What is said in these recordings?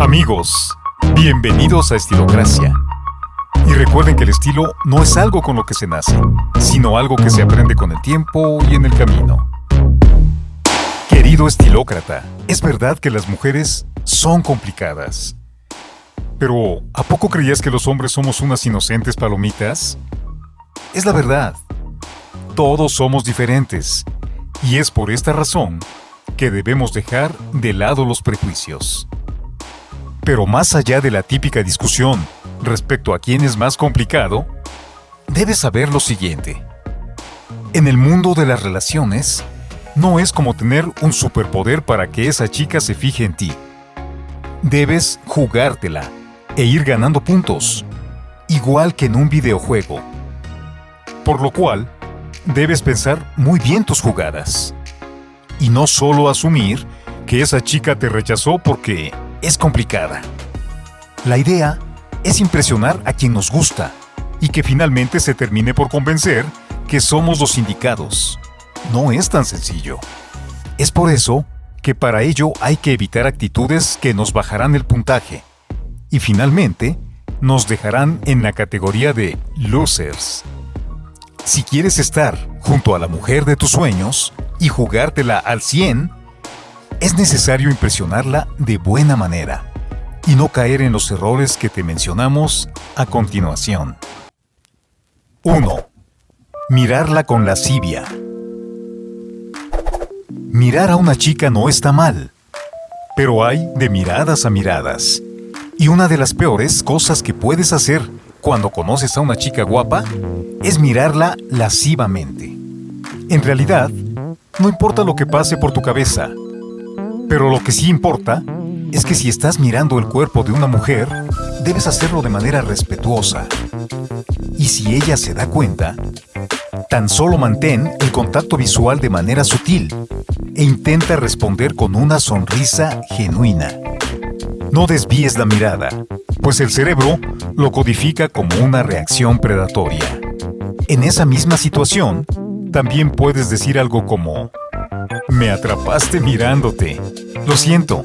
Amigos, bienvenidos a Estilocracia. Y recuerden que el estilo no es algo con lo que se nace, sino algo que se aprende con el tiempo y en el camino. Querido estilócrata, es verdad que las mujeres son complicadas. Pero, ¿a poco creías que los hombres somos unas inocentes palomitas? Es la verdad. Todos somos diferentes. Y es por esta razón que debemos dejar de lado los prejuicios. Pero más allá de la típica discusión respecto a quién es más complicado, debes saber lo siguiente. En el mundo de las relaciones, no es como tener un superpoder para que esa chica se fije en ti. Debes jugártela e ir ganando puntos, igual que en un videojuego. Por lo cual, debes pensar muy bien tus jugadas. Y no solo asumir que esa chica te rechazó porque es complicada. La idea es impresionar a quien nos gusta y que finalmente se termine por convencer que somos los indicados. No es tan sencillo. Es por eso que para ello hay que evitar actitudes que nos bajarán el puntaje y finalmente nos dejarán en la categoría de losers. Si quieres estar junto a la mujer de tus sueños y jugártela al 100, es necesario impresionarla de buena manera y no caer en los errores que te mencionamos a continuación. 1. Mirarla con lascivia. Mirar a una chica no está mal, pero hay de miradas a miradas. Y una de las peores cosas que puedes hacer cuando conoces a una chica guapa es mirarla lascivamente. En realidad, no importa lo que pase por tu cabeza, pero lo que sí importa es que si estás mirando el cuerpo de una mujer, debes hacerlo de manera respetuosa. Y si ella se da cuenta, tan solo mantén el contacto visual de manera sutil e intenta responder con una sonrisa genuina. No desvíes la mirada, pues el cerebro lo codifica como una reacción predatoria. En esa misma situación, también puedes decir algo como, me atrapaste mirándote. Lo siento,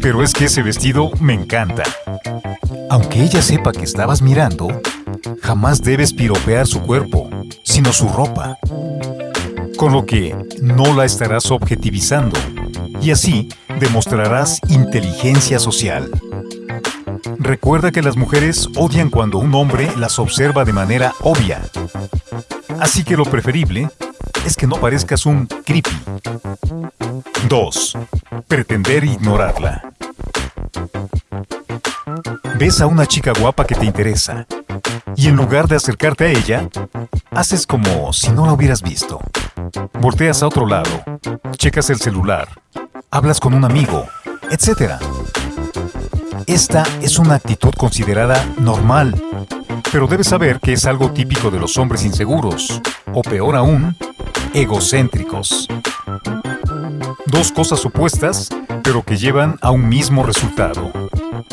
pero es que ese vestido me encanta. Aunque ella sepa que estabas mirando, jamás debes piropear su cuerpo, sino su ropa. Con lo que no la estarás objetivizando y así demostrarás inteligencia social. Recuerda que las mujeres odian cuando un hombre las observa de manera obvia. Así que lo preferible es que no parezcas un creepy. 2. Pretender ignorarla. Ves a una chica guapa que te interesa y en lugar de acercarte a ella, haces como si no la hubieras visto. Volteas a otro lado, checas el celular, hablas con un amigo, etc. Esta es una actitud considerada normal, pero debes saber que es algo típico de los hombres inseguros, o peor aún, egocéntricos. Dos cosas opuestas, pero que llevan a un mismo resultado.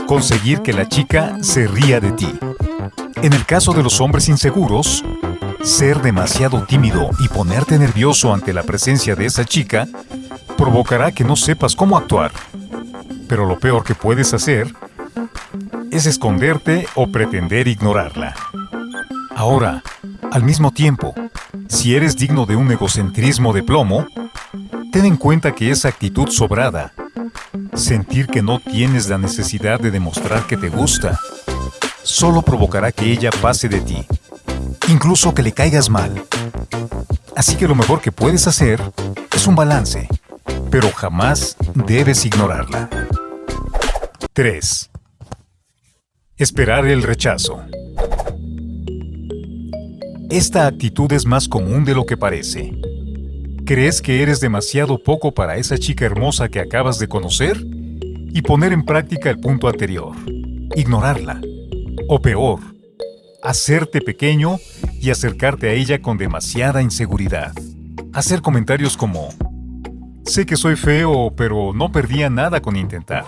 Conseguir que la chica se ría de ti. En el caso de los hombres inseguros, ser demasiado tímido y ponerte nervioso ante la presencia de esa chica provocará que no sepas cómo actuar. Pero lo peor que puedes hacer es esconderte o pretender ignorarla. Ahora, al mismo tiempo, si eres digno de un egocentrismo de plomo, ten en cuenta que esa actitud sobrada, sentir que no tienes la necesidad de demostrar que te gusta, solo provocará que ella pase de ti, incluso que le caigas mal. Así que lo mejor que puedes hacer es un balance, pero jamás debes ignorarla. 3. Esperar el rechazo. Esta actitud es más común de lo que parece. ¿Crees que eres demasiado poco para esa chica hermosa que acabas de conocer? Y poner en práctica el punto anterior. Ignorarla. O peor, hacerte pequeño y acercarte a ella con demasiada inseguridad. Hacer comentarios como, sé que soy feo, pero no perdía nada con intentar.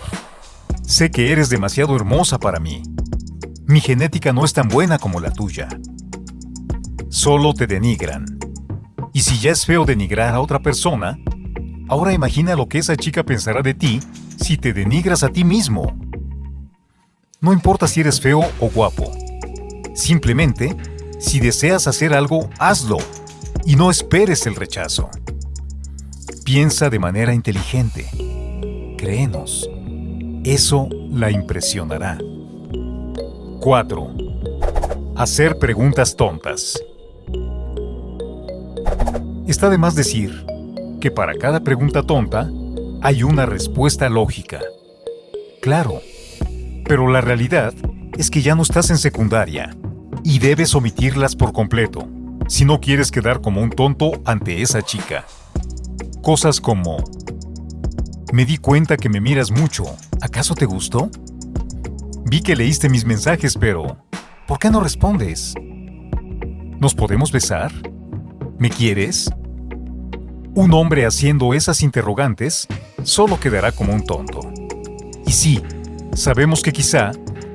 Sé que eres demasiado hermosa para mí. Mi genética no es tan buena como la tuya solo te denigran. Y si ya es feo denigrar a otra persona, ahora imagina lo que esa chica pensará de ti si te denigras a ti mismo. No importa si eres feo o guapo. Simplemente, si deseas hacer algo, hazlo y no esperes el rechazo. Piensa de manera inteligente. Créenos. Eso la impresionará. 4. Hacer preguntas tontas. Está de más decir que para cada pregunta tonta hay una respuesta lógica. Claro, pero la realidad es que ya no estás en secundaria y debes omitirlas por completo si no quieres quedar como un tonto ante esa chica. Cosas como, me di cuenta que me miras mucho, ¿acaso te gustó? Vi que leíste mis mensajes, pero ¿por qué no respondes? ¿Nos podemos besar? ¿Me quieres? Un hombre haciendo esas interrogantes solo quedará como un tonto. Y sí, sabemos que quizá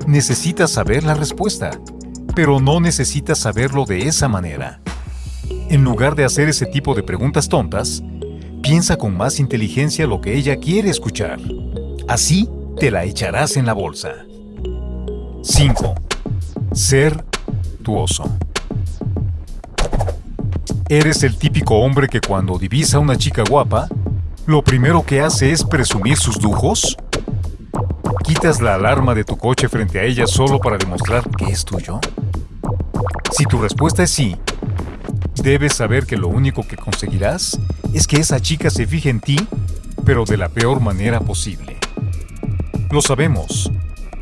necesitas saber la respuesta, pero no necesitas saberlo de esa manera. En lugar de hacer ese tipo de preguntas tontas, piensa con más inteligencia lo que ella quiere escuchar. Así te la echarás en la bolsa. 5. Ser tuoso. Eres el típico hombre que cuando divisa a una chica guapa, lo primero que hace es presumir sus lujos. ¿Quitas la alarma de tu coche frente a ella solo para demostrar que es tuyo? Si tu respuesta es sí, debes saber que lo único que conseguirás es que esa chica se fije en ti, pero de la peor manera posible. Lo sabemos,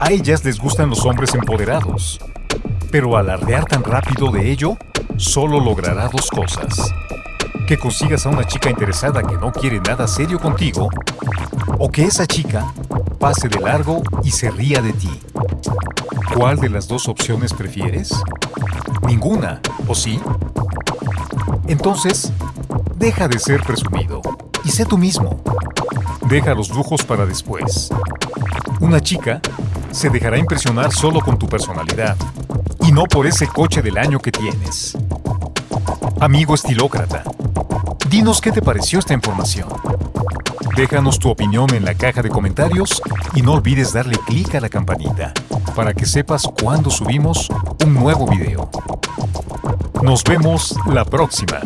a ellas les gustan los hombres empoderados, pero alardear tan rápido de ello solo logrará dos cosas. Que consigas a una chica interesada que no quiere nada serio contigo, o que esa chica pase de largo y se ría de ti. ¿Cuál de las dos opciones prefieres? Ninguna, ¿o sí? Entonces, deja de ser presumido y sé tú mismo. Deja los lujos para después. Una chica se dejará impresionar solo con tu personalidad y no por ese coche del año que tienes. Amigo estilócrata, dinos qué te pareció esta información. Déjanos tu opinión en la caja de comentarios y no olvides darle clic a la campanita para que sepas cuando subimos un nuevo video. Nos vemos la próxima.